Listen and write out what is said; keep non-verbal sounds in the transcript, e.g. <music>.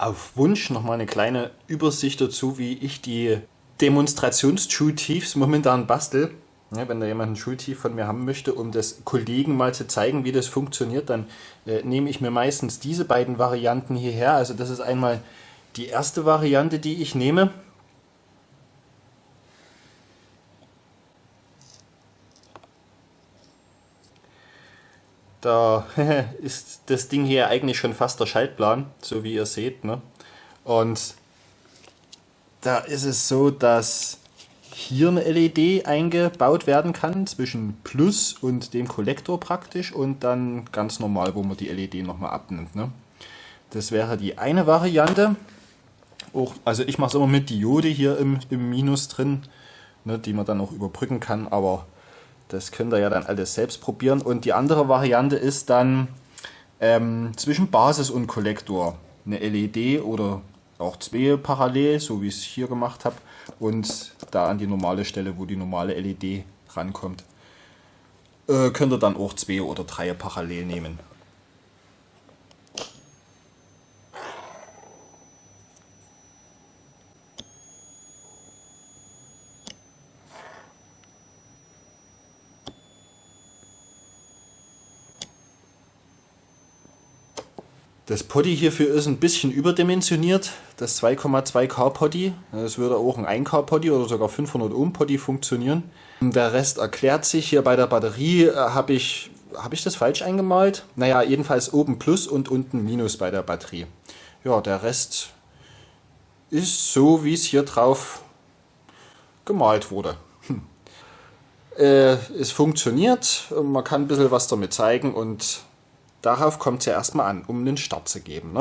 auf Wunsch nochmal eine kleine Übersicht dazu, wie ich die Demonstrations-Schultiefs momentan bastel. Ja, wenn da jemand ein Schultief von mir haben möchte, um das Kollegen mal zu zeigen, wie das funktioniert, dann äh, nehme ich mir meistens diese beiden Varianten hierher. Also das ist einmal die erste Variante, die ich nehme. Da <laughs> ist das Ding hier eigentlich schon fast der Schaltplan, so wie ihr seht. Ne? Und da ist es so, dass hier eine LED eingebaut werden kann, zwischen Plus und dem Kollektor praktisch und dann ganz normal, wo man die LED nochmal abnimmt. Ne? Das wäre die eine Variante. Auch, also ich mache es immer mit Diode hier im, im Minus drin, ne, die man dann auch überbrücken kann, aber das könnt ihr ja dann alles selbst probieren. Und die andere Variante ist dann ähm, zwischen Basis und Kollektor eine LED oder auch zwei parallel, so wie ich es hier gemacht habe. Und da an die normale Stelle, wo die normale LED rankommt, äh, könnt ihr dann auch zwei oder drei parallel nehmen. Das Poddy hierfür ist ein bisschen überdimensioniert, das 2,2K Poddy. Das würde auch ein 1K Poddy oder sogar 500 Ohm Poddy funktionieren. Der Rest erklärt sich. Hier bei der Batterie äh, habe ich, hab ich das falsch eingemalt? Naja, jedenfalls oben Plus und unten Minus bei der Batterie. Ja, der Rest ist so, wie es hier drauf gemalt wurde. Hm. Äh, es funktioniert, man kann ein bisschen was damit zeigen und Darauf kommt es ja erstmal an, um einen Start zu geben. Ne?